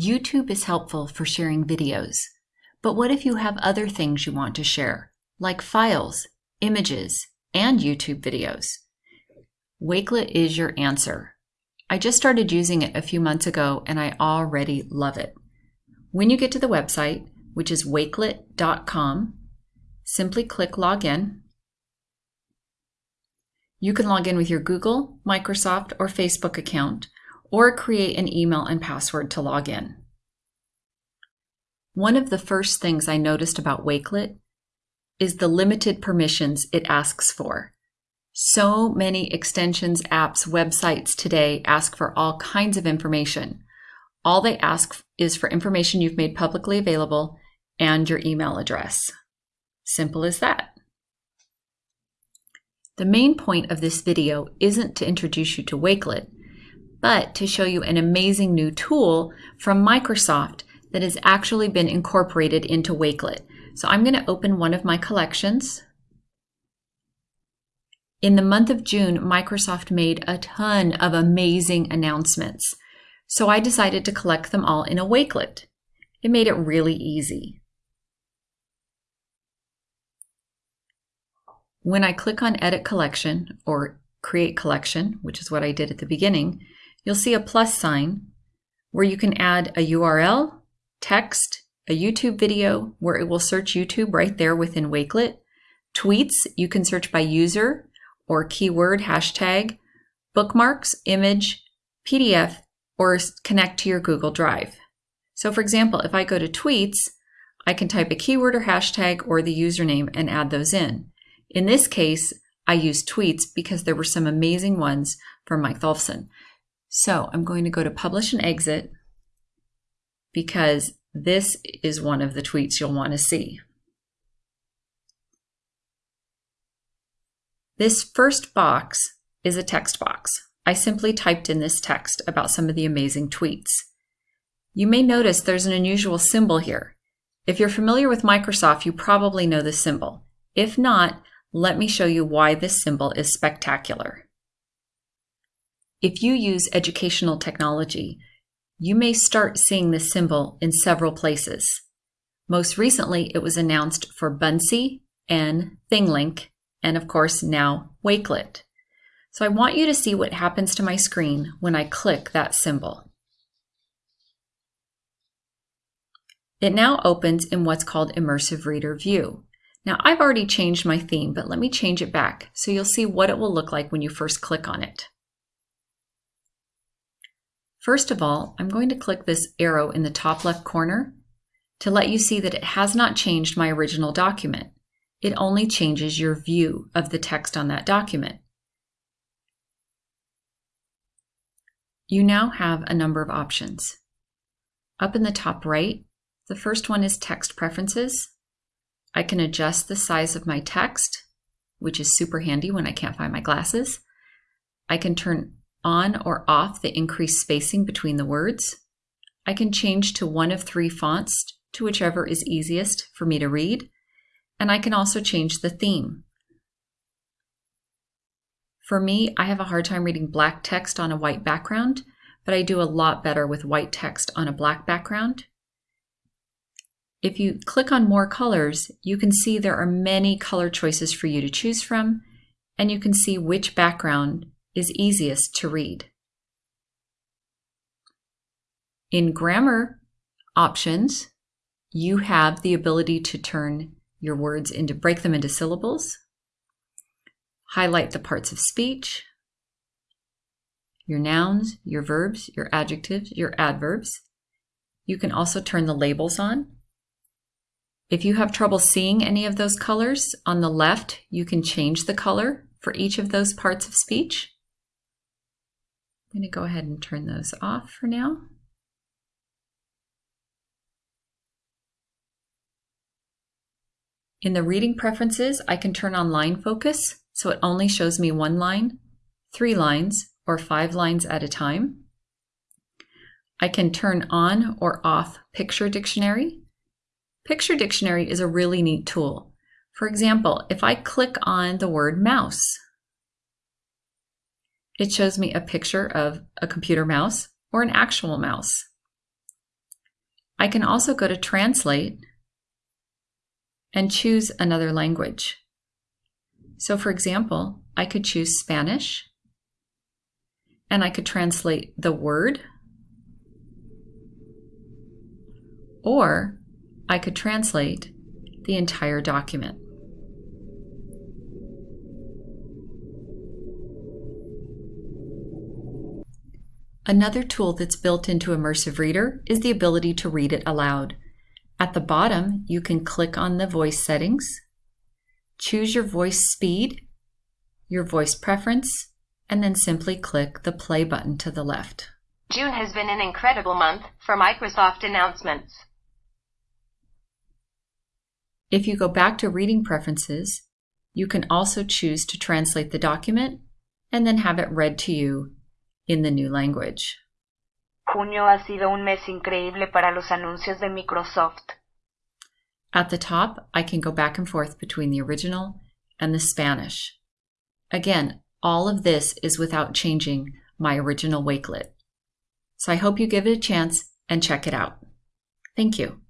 YouTube is helpful for sharing videos, but what if you have other things you want to share, like files, images, and YouTube videos? Wakelet is your answer. I just started using it a few months ago and I already love it. When you get to the website, which is wakelet.com, simply click Login. You can log in with your Google, Microsoft, or Facebook account, or create an email and password to log in. One of the first things I noticed about Wakelet is the limited permissions it asks for. So many extensions, apps, websites today ask for all kinds of information. All they ask is for information you've made publicly available and your email address. Simple as that. The main point of this video isn't to introduce you to Wakelet, but to show you an amazing new tool from Microsoft that has actually been incorporated into Wakelet. So I'm going to open one of my collections. In the month of June, Microsoft made a ton of amazing announcements. So I decided to collect them all in a Wakelet. It made it really easy. When I click on Edit Collection or Create Collection, which is what I did at the beginning, you'll see a plus sign where you can add a URL, text, a YouTube video where it will search YouTube right there within Wakelet, tweets, you can search by user or keyword, hashtag, bookmarks, image, PDF, or connect to your Google Drive. So for example, if I go to tweets, I can type a keyword or hashtag or the username and add those in. In this case, I used tweets because there were some amazing ones from Mike Tholfsen. So I'm going to go to publish and exit because this is one of the tweets you'll want to see. This first box is a text box. I simply typed in this text about some of the amazing tweets. You may notice there's an unusual symbol here. If you're familiar with Microsoft, you probably know this symbol. If not, let me show you why this symbol is spectacular. If you use educational technology, you may start seeing this symbol in several places. Most recently, it was announced for Buncee and ThingLink, and of course now Wakelet. So I want you to see what happens to my screen when I click that symbol. It now opens in what's called Immersive Reader View. Now I've already changed my theme, but let me change it back so you'll see what it will look like when you first click on it. First of all, I'm going to click this arrow in the top left corner to let you see that it has not changed my original document. It only changes your view of the text on that document. You now have a number of options. Up in the top right, the first one is text preferences. I can adjust the size of my text, which is super handy when I can't find my glasses. I can turn on or off the increased spacing between the words. I can change to one of three fonts to whichever is easiest for me to read. And I can also change the theme. For me, I have a hard time reading black text on a white background, but I do a lot better with white text on a black background. If you click on more colors, you can see there are many color choices for you to choose from, and you can see which background is easiest to read. In grammar options, you have the ability to turn your words into, break them into syllables, highlight the parts of speech, your nouns, your verbs, your adjectives, your adverbs. You can also turn the labels on if you have trouble seeing any of those colors, on the left, you can change the color for each of those parts of speech. I'm going to go ahead and turn those off for now. In the reading preferences, I can turn on line focus, so it only shows me one line, three lines, or five lines at a time. I can turn on or off picture dictionary, Picture Dictionary is a really neat tool. For example, if I click on the word mouse, it shows me a picture of a computer mouse or an actual mouse. I can also go to Translate and choose another language. So for example, I could choose Spanish and I could translate the word or I could translate the entire document. Another tool that's built into Immersive Reader is the ability to read it aloud. At the bottom, you can click on the voice settings, choose your voice speed, your voice preference, and then simply click the play button to the left. June has been an incredible month for Microsoft announcements. If you go back to reading preferences, you can also choose to translate the document and then have it read to you in the new language. Junio ha sido un mes increíble para los anuncios de Microsoft. At the top, I can go back and forth between the original and the Spanish. Again, all of this is without changing my original Wakelet. So I hope you give it a chance and check it out. Thank you.